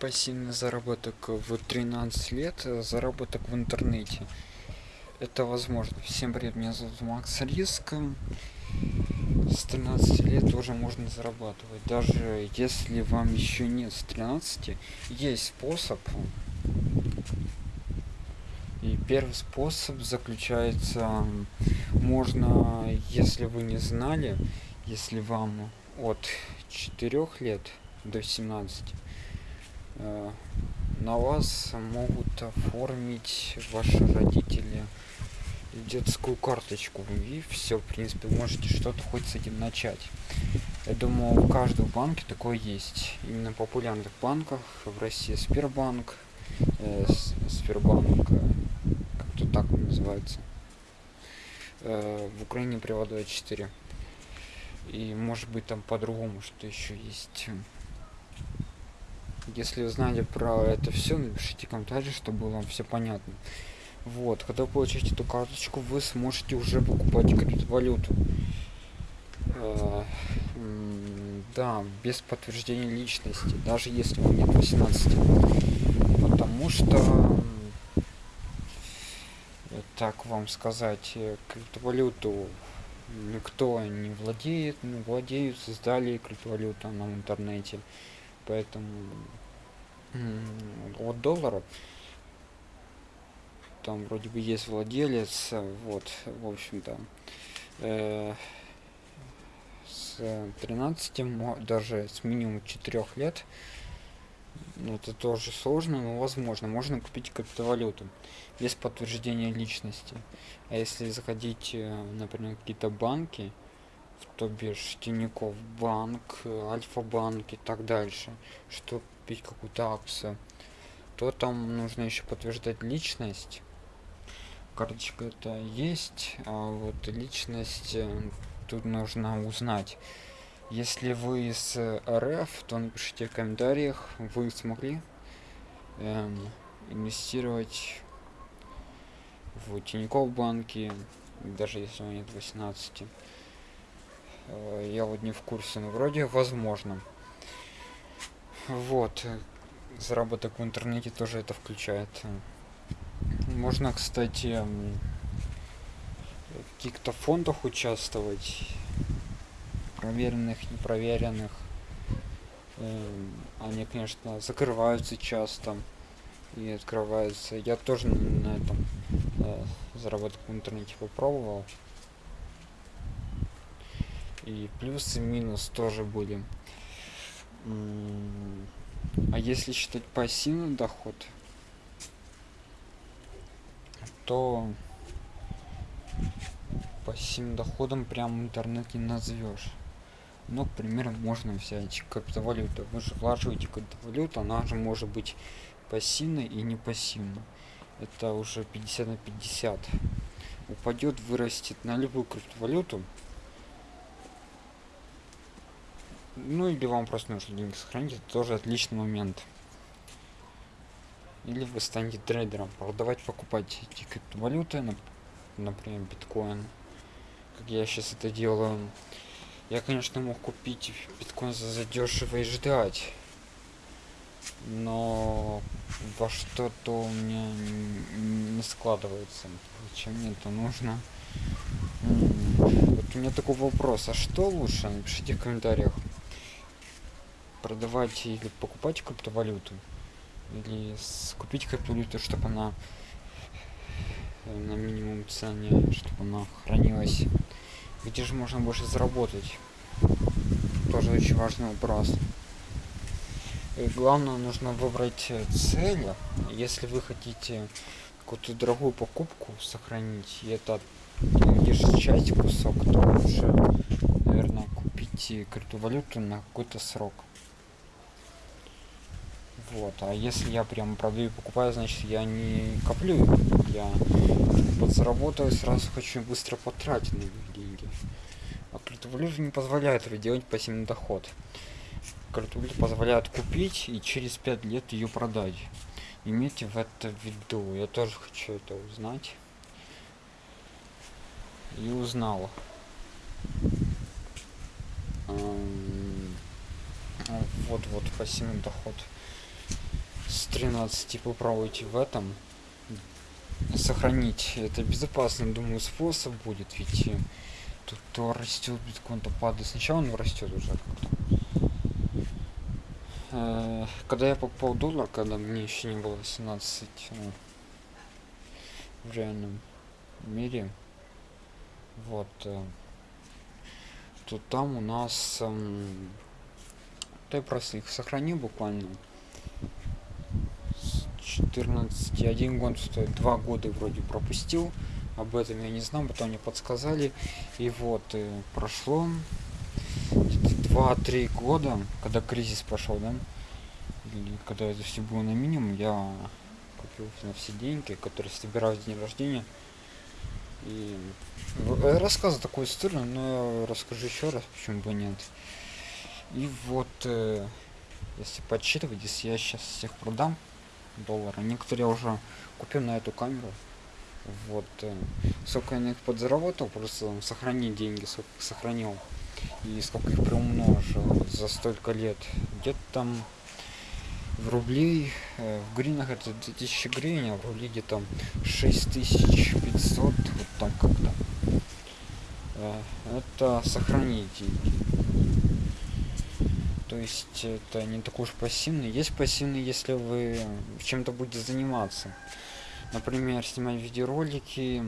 пассивный заработок в 13 лет, заработок в интернете. Это возможно. Всем привет, меня зовут Макс Риск. С 13 лет тоже можно зарабатывать. Даже если вам еще нет с 13, есть способ. И первый способ заключается, можно, если вы не знали, если вам от 4 лет до 17 э, на вас могут оформить ваши родители детскую карточку. И все в принципе можете что-то хоть с этим начать. Я думаю у каждого банке такое есть. Именно в популярных банках в россии сбербанк э, сбербанк э, как-то так он называется. Э, в украине привод 24 и может быть там по-другому что еще есть если знали про это все напишите комментарий чтобы вам все понятно. Вот когда вы получите эту карточку вы сможете уже покупать криптовалюту э, да без подтверждения личности даже если вам нет 18 потому что так вам сказать э, криптовалюту никто не владеет ну, владеют создали криптовалюту на интернете. Поэтому от доллара. Там вроде бы есть владелец вот в общем-то. Э, с 13 даже с минимум 4 лет. Ну, это тоже сложно но возможно. Можно купить криптовалюту без подтверждения личности. А если заходить э, например какие-то банки то бишь Тинькофф банк, Альфа-банк и так дальше, чтобы купить какую-то акцию, то там нужно еще подтверждать личность. Карточка это есть, а вот личность э, тут нужно узнать. Если вы из РФ, то напишите в комментариях, вы смогли эм, инвестировать в Тинькофф банке, даже если у нет 18 Э, я вот не в курсе, но вроде возможно. Вот. Заработок в интернете тоже это включает. Можно, кстати, в каких-то фондах участвовать. Проверенных, непроверенных. Эм, они, конечно, закрываются часто и открываются. Я тоже на этом э, заработок в интернете попробовал и плюс и минус тоже были а если считать пассивный доход то пассивным доходом прям интернет не назовешь. Ну к примеру можно взять криптовалюту. Вы же вложите криптовалюту она же может быть пассивной и не пассивной. Это уже 50 на 50 упадет вырастет на любую криптовалюту ну или вам просто нужно деньги сохранить это тоже отличный момент. Или вы станете трейдером продавать покупать эти криптовалюты например биткоин. Как я сейчас это делаю. Я конечно мог купить биткоин за задешево и ждать. Но во что-то у меня не складывается. Зачем мне это нужно? Вот у меня такой вопрос. А что лучше? Напишите в комментариях продавать или покупать криптовалюту или купить криптовалюту чтобы она э, на минимум цене чтобы она хранилась. Где же можно больше заработать? Тоже очень важный вопрос. И главное нужно выбрать э, цель. Если вы хотите какую-то дорогую покупку сохранить и это лишь часть кусок то лучше наверное купить криптовалюту на какой-то срок вот а если я прям продаю покупаю значит я не коплю я подзаработаю сразу хочу быстро потратить на них деньги. А криптовалюта не позволяет это делать пассивный доход. Криптовалюта позволяет купить и через пять лет ее продать. Имейте в это в виду. Я тоже хочу это узнать. И узнал. Вот вот пассивный доход с 13 попробуйте в этом. Сохранить это безопасный думаю способ будет ведь тут то растет биткоин то падает сначала он растет уже как-то. Э, когда я покупал доллар когда мне еще не было 17 ну, в реальном мире вот э, то там у нас э, да я просто их сохранил буквально 14 один год стоит два года вроде пропустил. Об этом я не знал потом мне подсказали. И вот э, прошло два-три года когда кризис пошел да? Когда это все было на минимум я купил на все деньги которые собирал день рождения. И э, рассказываю такую историю но расскажу еще раз почему бы нет. И вот э, если подсчитывать если я сейчас всех продам доллара. Некоторые уже купил на эту камеру. Вот э, сколько я на них подзаработал просто сохранить деньги сколько сохранил. И сколько их приумножил за столько лет. Где-то там в рублей э, в гринах это 2000 гривен а в рубли где-то 6500 вот там как-то. Э, это сохранить то есть это не такой уж пассивный. Есть пассивный если вы чем-то будете заниматься. Например снимать видеоролики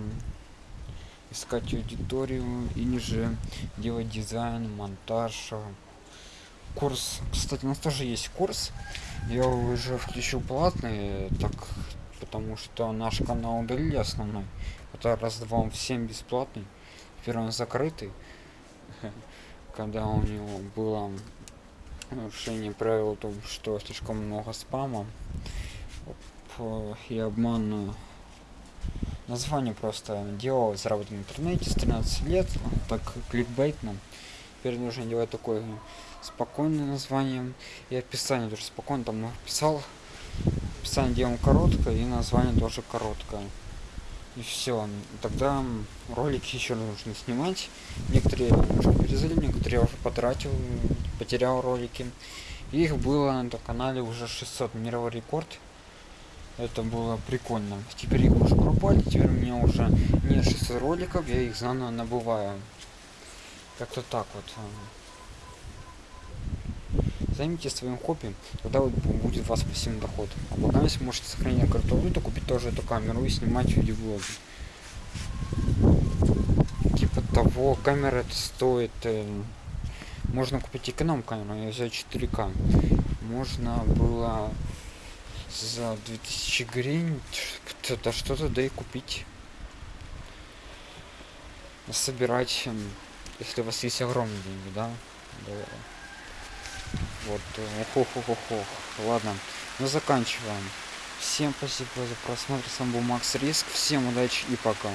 искать аудиторию или же делать дизайн монтаж курс. Кстати у нас тоже есть курс. Я уже включил платный так потому что наш канал удалили основной. Это раз два он всем бесплатный. Теперь он закрытый когда у него было нарушение правил том что слишком много спама. И обман название просто делал заработать в интернете с 13 лет. Так кликбейтно теперь нужно делать такое спокойное название. И описание тоже спокойно там написал. Описание делаем короткое и название тоже короткое и все тогда ролики еще нужно снимать. Некоторые уже перезали некоторые уже потратил потерял ролики. Их было на этом канале уже 600 мировой рекорд. Это было прикольно. Теперь их уже пропали теперь у меня уже не 600 роликов я их заново набываю. Как-то так вот займите своим хобби тогда вот будет у вас пассивный доход. А пока если можете сохранить криптовалюту купить тоже эту камеру и снимать видеоблоги. Типа того камера это стоит э, можно купить эконом камеру я взял 4к можно было за 2000 гривен кто-то что-то да и купить. Собирать если у вас есть огромные деньги да, да. Вот ох, ох, ох, ох. ладно мы заканчиваем. Всем спасибо за просмотр. С вами был макс риск. Всем удачи и пока